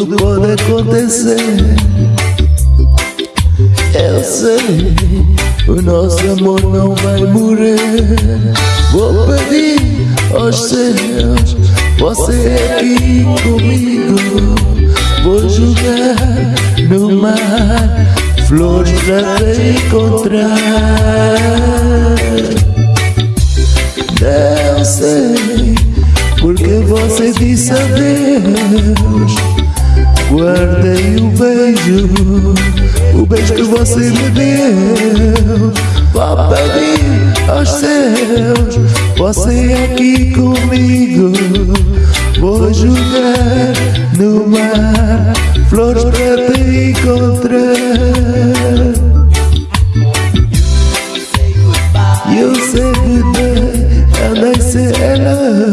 acontecer. Eu sei, o nosso amor não vai morrer. Vou pedir aos céus, você aqui comigo. Vou jogar no mar, flores pra te encontrar. Não sei, porque você disse adeus. Guardei o beijo, o beijo que você me deu. Vou pedir aos céus, você aqui comigo. Vou jogar no mar, flores para te encontrar. You say goodbye, and I hello.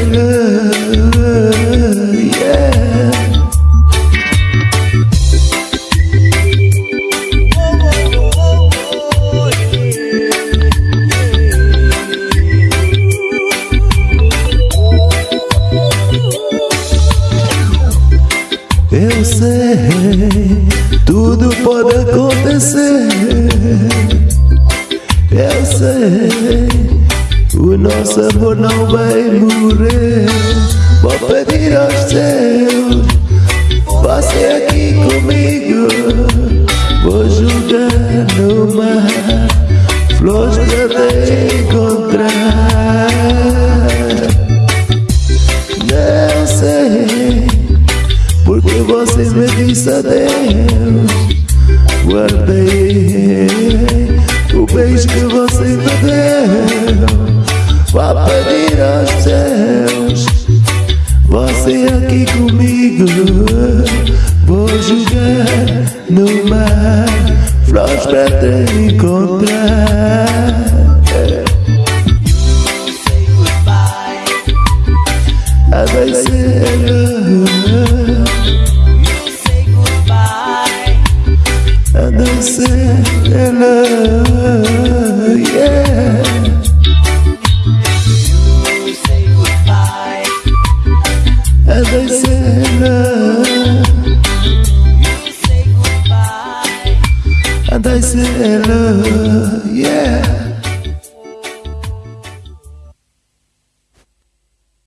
pode acontecer. Eu sei, o nosso amor não vai morrer. Vou pedir aos céus, você aqui comigo. Vou jogar no mar, flores para te encontrar. Não sei. Porque você me disse adeus Guardei o beijo que você me deu Vá pedir aos céus. Você aqui comigo Vou jogar no mar. Flores para te encontrar Yeah.